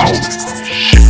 Oh, shit.